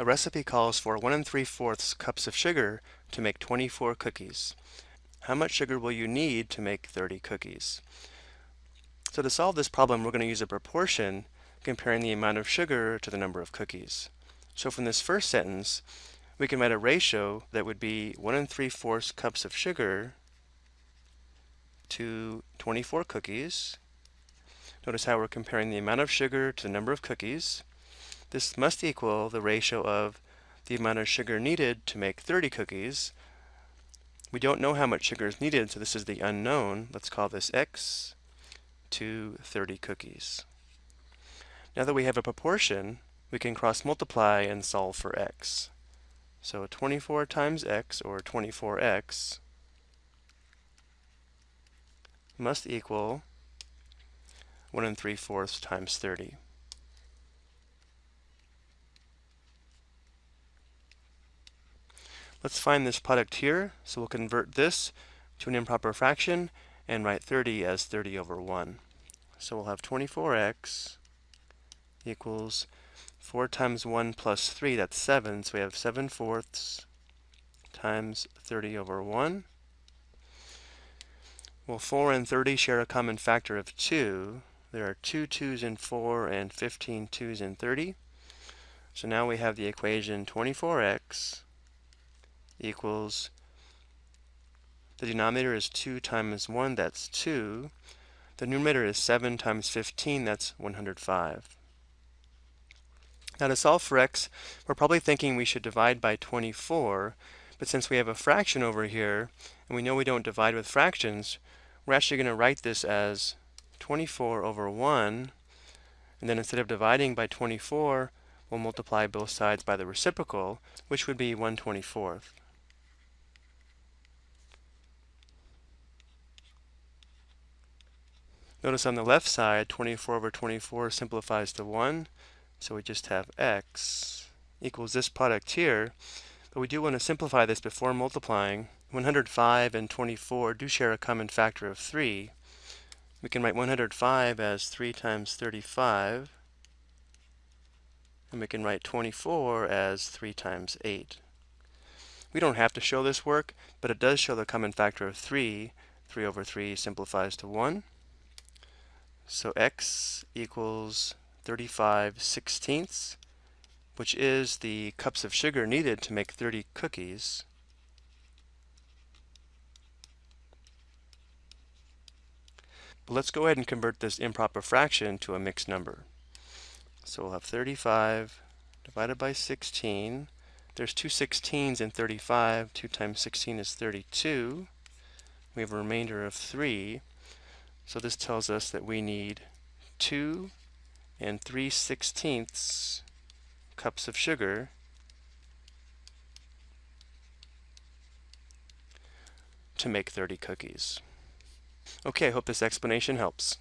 A recipe calls for 1 and 3 fourths cups of sugar to make 24 cookies. How much sugar will you need to make 30 cookies? So to solve this problem, we're going to use a proportion comparing the amount of sugar to the number of cookies. So from this first sentence, we can write a ratio that would be 1 and 3 fourths cups of sugar to 24 cookies. Notice how we're comparing the amount of sugar to the number of cookies. This must equal the ratio of the amount of sugar needed to make 30 cookies. We don't know how much sugar is needed, so this is the unknown. Let's call this x to 30 cookies. Now that we have a proportion, we can cross multiply and solve for x. So 24 times x, or 24x, must equal 1 and 3 fourths times 30. Let's find this product here. So we'll convert this to an improper fraction and write 30 as 30 over 1. So we'll have 24x equals 4 times 1 plus 3, that's 7. So we have 7 fourths times 30 over 1. Well, 4 and 30 share a common factor of 2. There are 2 2's in 4 and 15 2's in 30. So now we have the equation 24x equals, the denominator is 2 times 1, that's 2. The numerator is 7 times 15, that's 105. Now to solve for x, we're probably thinking we should divide by 24, but since we have a fraction over here, and we know we don't divide with fractions, we're actually going to write this as 24 over 1, and then instead of dividing by 24, we'll multiply both sides by the reciprocal, which would be 1 24th. Notice on the left side, 24 over 24 simplifies to 1. So we just have x equals this product here. But we do want to simplify this before multiplying. 105 and 24 do share a common factor of 3. We can write 105 as 3 times 35. And we can write 24 as 3 times 8. We don't have to show this work, but it does show the common factor of 3. 3 over 3 simplifies to 1. So x equals 35 sixteenths, which is the cups of sugar needed to make 30 cookies. But let's go ahead and convert this improper fraction to a mixed number. So we'll have 35 divided by 16. There's two 16s in 35. 2 times 16 is 32. We have a remainder of 3. So this tells us that we need 2 and 3 sixteenths cups of sugar to make 30 cookies. Okay, I hope this explanation helps.